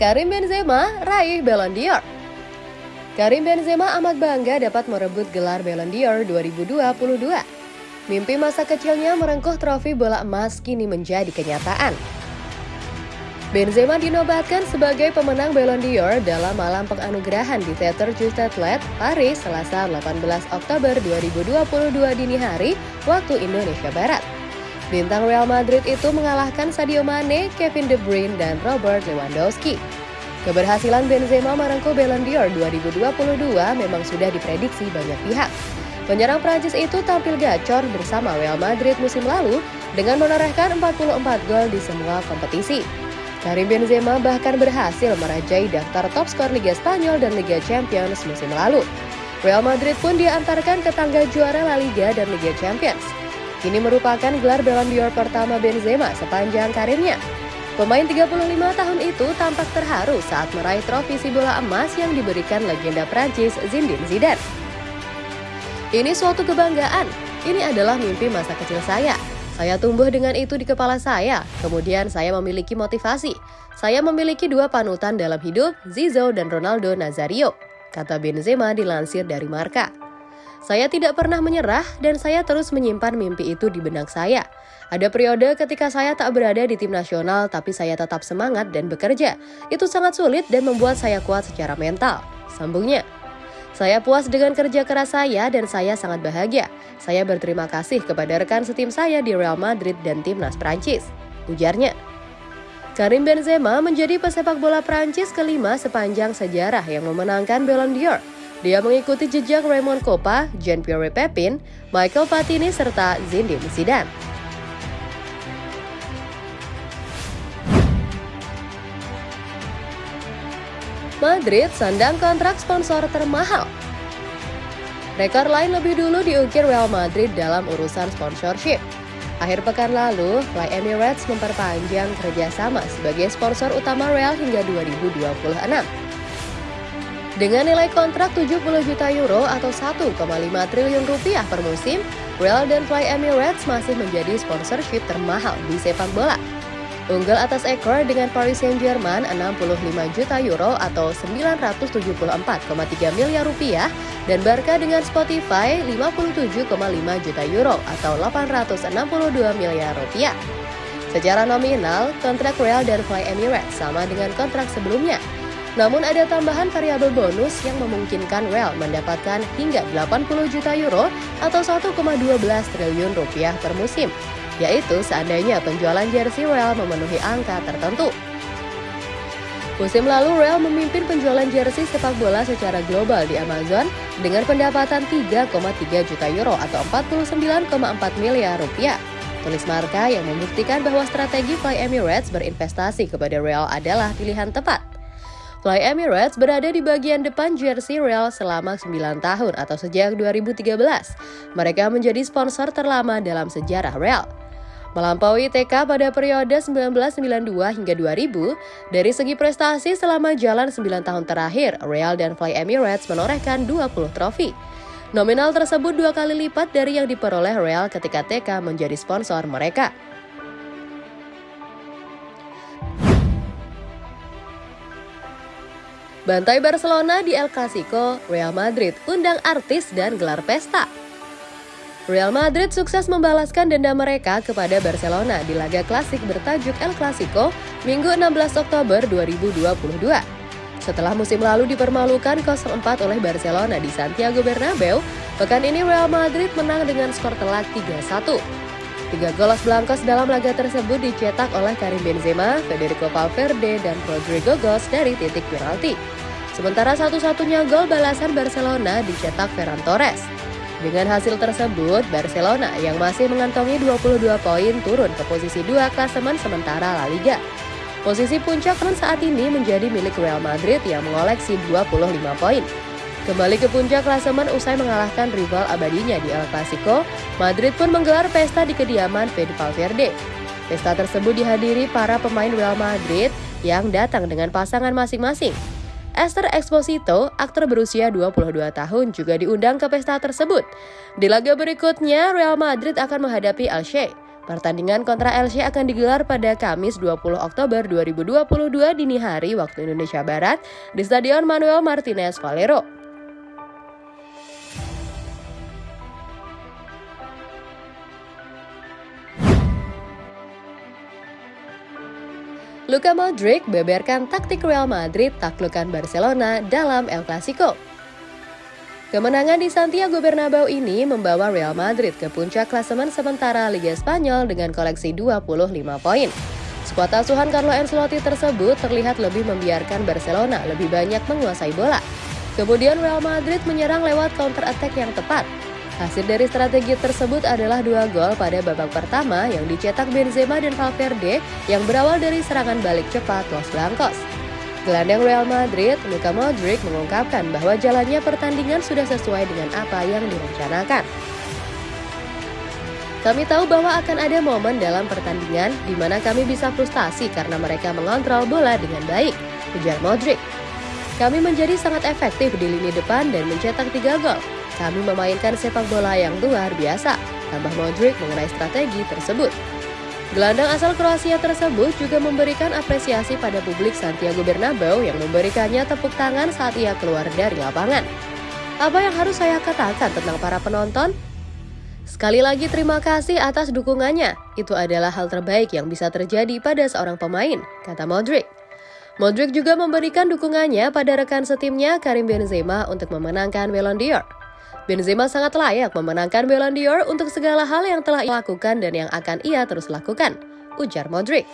Karim Benzema raih Ballon d'Or. Karim Benzema amat bangga dapat merebut gelar Ballon d'Or 2022. Mimpi masa kecilnya merengkuh trofi bola emas kini menjadi kenyataan. Benzema dinobatkan sebagai pemenang Ballon d'Or dalam malam penganugerahan di Theater Châtelet, Paris, Selasa 18 Oktober 2022 dini hari waktu Indonesia Barat. Bintang Real Madrid itu mengalahkan Sadio Mane, Kevin De Bruyne, dan Robert Lewandowski. Keberhasilan Benzema merengkuh Ballon d'Or 2022 memang sudah diprediksi banyak pihak. Penyerang Prancis itu tampil gacor bersama Real Madrid musim lalu dengan menorehkan 44 gol di semua kompetisi. Karim Benzema bahkan berhasil merajai daftar top skor Liga Spanyol dan Liga Champions musim lalu. Real Madrid pun diantarkan ke tangga juara La Liga dan Liga Champions. Kini merupakan gelar Ballon d'Or pertama Benzema sepanjang karirnya. Pemain 35 tahun itu tampak terharu saat meraih trofi si bola emas yang diberikan legenda Prancis Zinedine Zidane. Ini suatu kebanggaan. Ini adalah mimpi masa kecil saya. Saya tumbuh dengan itu di kepala saya. Kemudian saya memiliki motivasi. Saya memiliki dua panutan dalam hidup, Zizou dan Ronaldo Nazario, kata Benzema dilansir dari Marka. Saya tidak pernah menyerah dan saya terus menyimpan mimpi itu di benak saya. Ada periode ketika saya tak berada di tim nasional tapi saya tetap semangat dan bekerja. Itu sangat sulit dan membuat saya kuat secara mental. Sambungnya. Saya puas dengan kerja keras saya dan saya sangat bahagia. Saya berterima kasih kepada rekan setim saya di Real Madrid dan timnas Prancis. Ujarnya. Karim Benzema menjadi pesepak bola Prancis kelima sepanjang sejarah yang memenangkan Ballon d'Or. Dia mengikuti jejak Raymond Kopa, Jean-Pierre Pepin, Michael Platini, serta Zinedine Zidane. Madrid sandang kontrak sponsor termahal. Rekor lain lebih dulu diukir Real Madrid dalam urusan sponsorship. Akhir pekan lalu, Fly Emirates memperpanjang kerjasama sebagai sponsor utama Real hingga 2026. Dengan nilai kontrak 70 juta euro atau 1,5 triliun rupiah per musim, Real dan Fly Emirates masih menjadi sponsorship termahal di sepak bola. Unggul atas ekor dengan Paris Saint-Germain 65 juta euro atau 974,3 miliar rupiah dan Barca dengan Spotify 57,5 juta euro atau 862 miliar rupiah. Secara nominal, kontrak Real dan Fly Emirates sama dengan kontrak sebelumnya, namun ada tambahan variabel bonus yang memungkinkan Real mendapatkan hingga 80 juta euro atau 1,12 triliun rupiah per musim, yaitu seandainya penjualan jersey Real memenuhi angka tertentu. Musim lalu Real memimpin penjualan jersey sepak bola secara global di Amazon dengan pendapatan 3,3 juta euro atau 49,4 miliar rupiah. Tulis Marka yang membuktikan bahwa strategi Fly Emirates berinvestasi kepada Real adalah pilihan tepat. Fly Emirates berada di bagian depan jersey Real selama 9 tahun atau sejak 2013. Mereka menjadi sponsor terlama dalam sejarah Real. Melampaui TK pada periode 1992 hingga 2000, dari segi prestasi selama jalan 9 tahun terakhir, Real dan Fly Emirates menorehkan 20 trofi. Nominal tersebut dua kali lipat dari yang diperoleh Real ketika TK menjadi sponsor mereka. Bantai Barcelona di El Clasico, Real Madrid undang artis dan gelar pesta. Real Madrid sukses membalaskan dendam mereka kepada Barcelona di laga klasik bertajuk El Clasico Minggu 16 Oktober 2022. Setelah musim lalu dipermalukan 0-4 oleh Barcelona di Santiago Bernabeu, pekan ini Real Madrid menang dengan skor telak 3-1. Tiga gol Blancos dalam laga tersebut dicetak oleh Karim Benzema, Federico Valverde, dan Rodrigo Gos dari titik penalti. Sementara satu-satunya gol balasan Barcelona dicetak Ferran Torres. Dengan hasil tersebut, Barcelona yang masih mengantongi 22 poin turun ke posisi 2 klasemen sementara La Liga. Posisi puncak saat ini menjadi milik Real Madrid yang mengoleksi 25 poin. Kembali ke puncak klasemen usai mengalahkan rival abadinya di El Clasico, Madrid pun menggelar pesta di kediaman Fede Valverde. Pesta tersebut dihadiri para pemain Real Madrid yang datang dengan pasangan masing-masing. Esther Exposito, aktor berusia 22 tahun, juga diundang ke pesta tersebut. Di laga berikutnya, Real Madrid akan menghadapi Alche. Pertandingan kontra Elche akan digelar pada Kamis 20 Oktober 2022 dini hari waktu Indonesia Barat di Stadion Manuel Martinez Valero. Luka Modric beberkan taktik Real Madrid taklukkan Barcelona dalam El Clasico. Kemenangan di Santiago Bernabeu ini membawa Real Madrid ke puncak klasemen sementara Liga Spanyol dengan koleksi 25 poin. Skuad asuhan Carlo Ancelotti tersebut terlihat lebih membiarkan Barcelona lebih banyak menguasai bola. Kemudian Real Madrid menyerang lewat counter attack yang tepat. Hasil dari strategi tersebut adalah dua gol pada babak pertama yang dicetak Benzema dan Valverde yang berawal dari serangan balik cepat Los Blancos. Gelandang Real Madrid, Luka Modric mengungkapkan bahwa jalannya pertandingan sudah sesuai dengan apa yang direncanakan. Kami tahu bahwa akan ada momen dalam pertandingan di mana kami bisa frustasi karena mereka mengontrol bola dengan baik, ujar Modric. Kami menjadi sangat efektif di lini depan dan mencetak tiga gol. Kami memainkan sepak bola yang luar biasa, tambah Modric mengenai strategi tersebut. Gelandang asal Kroasia tersebut juga memberikan apresiasi pada publik Santiago Bernabeu yang memberikannya tepuk tangan saat ia keluar dari lapangan. Apa yang harus saya katakan tentang para penonton? Sekali lagi terima kasih atas dukungannya. Itu adalah hal terbaik yang bisa terjadi pada seorang pemain, kata Modric. Modric juga memberikan dukungannya pada rekan setimnya Karim Benzema untuk memenangkan Ballon d'Or. Benzema sangat layak memenangkan Ballon d'Or untuk segala hal yang telah ia lakukan dan yang akan ia terus lakukan, ujar Modric.